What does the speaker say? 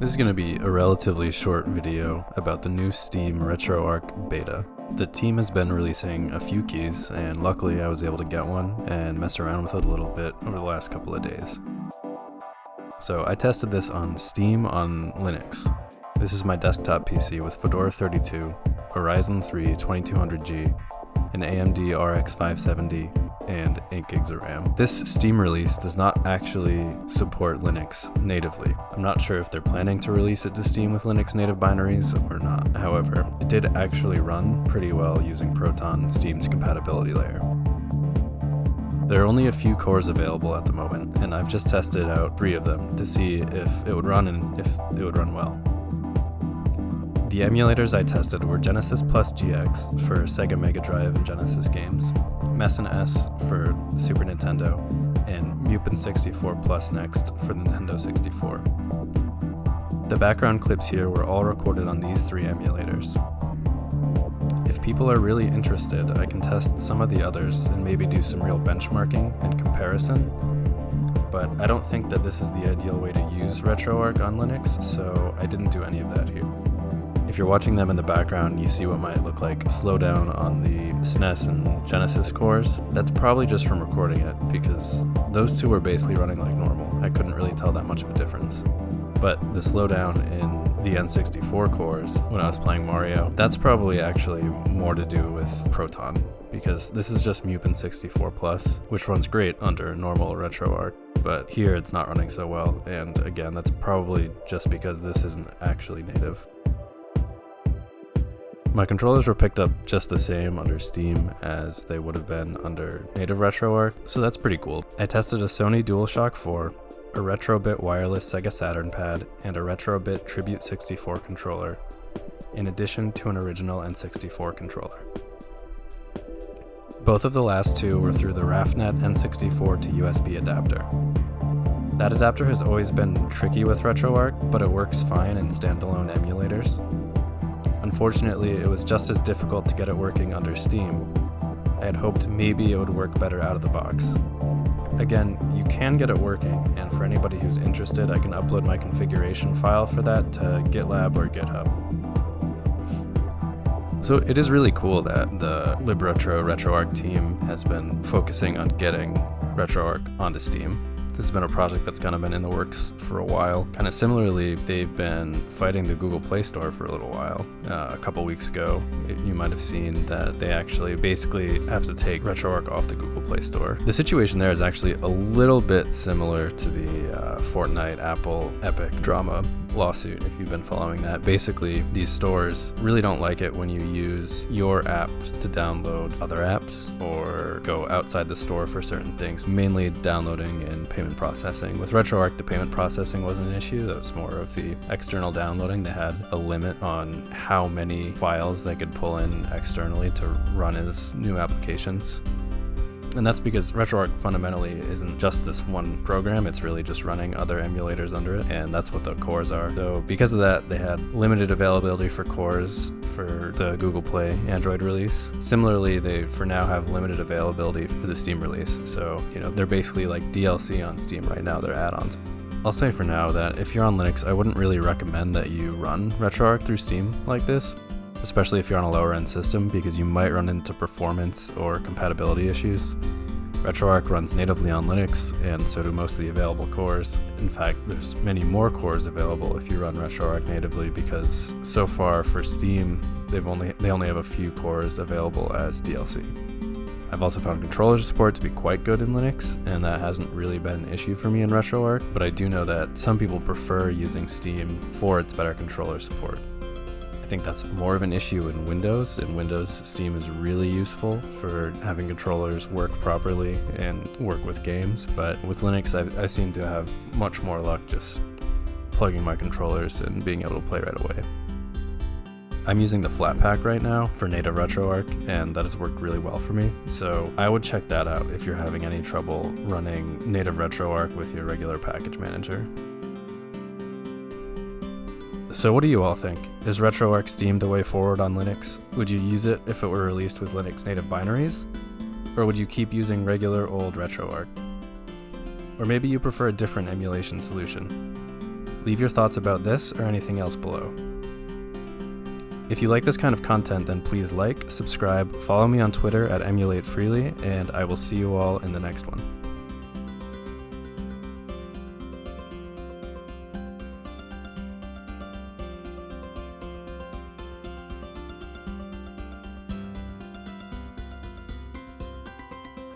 This is going to be a relatively short video about the new Steam RetroArch beta. The team has been releasing a few keys, and luckily I was able to get one and mess around with it a little bit over the last couple of days. So I tested this on Steam on Linux. This is my desktop PC with Fedora 32, a Ryzen 3 2200G, an AMD RX 570, and 8 gigs of RAM. This Steam release does not actually support Linux natively. I'm not sure if they're planning to release it to Steam with Linux native binaries or not. However, it did actually run pretty well using Proton, Steam's compatibility layer. There are only a few cores available at the moment, and I've just tested out three of them to see if it would run and if it would run well. The emulators I tested were Genesis Plus GX for Sega Mega Drive and Genesis games, Mesen-S for Super Nintendo, and Mupen 64 Plus Next for the Nintendo 64. The background clips here were all recorded on these three emulators. If people are really interested, I can test some of the others and maybe do some real benchmarking and comparison, but I don't think that this is the ideal way to use RetroArch on Linux, so I didn't do any of that here. If you're watching them in the background, you see what might look like slowdown on the SNES and Genesis cores. That's probably just from recording it, because those two were basically running like normal. I couldn't really tell that much of a difference. But the slowdown in the N64 cores when I was playing Mario, that's probably actually more to do with Proton, because this is just Mupen 64 Plus, which runs great under normal RetroArch but here it's not running so well, and again, that's probably just because this isn't actually native. My controllers were picked up just the same under Steam as they would have been under native RetroArch, so that's pretty cool. I tested a Sony DualShock 4, a Retrobit wireless Sega Saturn pad, and a Retrobit Tribute 64 controller, in addition to an original N64 controller. Both of the last two were through the Raphnet N64 to USB adapter. That adapter has always been tricky with RetroArch, but it works fine in standalone emulators, Unfortunately, it was just as difficult to get it working under Steam. I had hoped maybe it would work better out of the box. Again, you can get it working, and for anybody who's interested, I can upload my configuration file for that to GitLab or GitHub. So it is really cool that the LibRetro RetroArch team has been focusing on getting RetroArch onto Steam. This has been a project that's kind of been in the works for a while. Kind of similarly, they've been fighting the Google Play Store for a little while. Uh, a couple weeks ago, you might have seen that they actually basically have to take RetroArch off the Google Play Store. The situation there is actually a little bit similar to the uh, Fortnite Apple Epic drama lawsuit if you've been following that. Basically, these stores really don't like it when you use your app to download other apps or go outside the store for certain things, mainly downloading and payment processing. With RetroArch, the payment processing wasn't an issue, that was more of the external downloading. They had a limit on how many files they could pull in externally to run as new applications. And that's because RetroArch fundamentally isn't just this one program, it's really just running other emulators under it, and that's what the cores are. So because of that, they had limited availability for cores for the Google Play Android release. Similarly, they for now have limited availability for the Steam release. So, you know, they're basically like DLC on Steam right now, they're add-ons. I'll say for now that if you're on Linux, I wouldn't really recommend that you run RetroArch through Steam like this especially if you're on a lower end system because you might run into performance or compatibility issues. RetroArch runs natively on Linux, and so do most of the available cores. In fact, there's many more cores available if you run RetroArch natively because so far for Steam, they've only they only have a few cores available as DLC. I've also found controller support to be quite good in Linux, and that hasn't really been an issue for me in RetroArch, but I do know that some people prefer using Steam for its better controller support think that's more of an issue in Windows. In Windows, Steam is really useful for having controllers work properly and work with games. But with Linux, I've, I seem to have much more luck just plugging my controllers and being able to play right away. I'm using the Flatpak right now for native RetroArch, and that has worked really well for me. So I would check that out if you're having any trouble running native RetroArch with your regular package manager. So what do you all think? Is RetroArch Steam the way forward on Linux? Would you use it if it were released with Linux native binaries? Or would you keep using regular old RetroArch? Or maybe you prefer a different emulation solution? Leave your thoughts about this or anything else below. If you like this kind of content, then please like, subscribe, follow me on Twitter at emulatefreely, and I will see you all in the next one.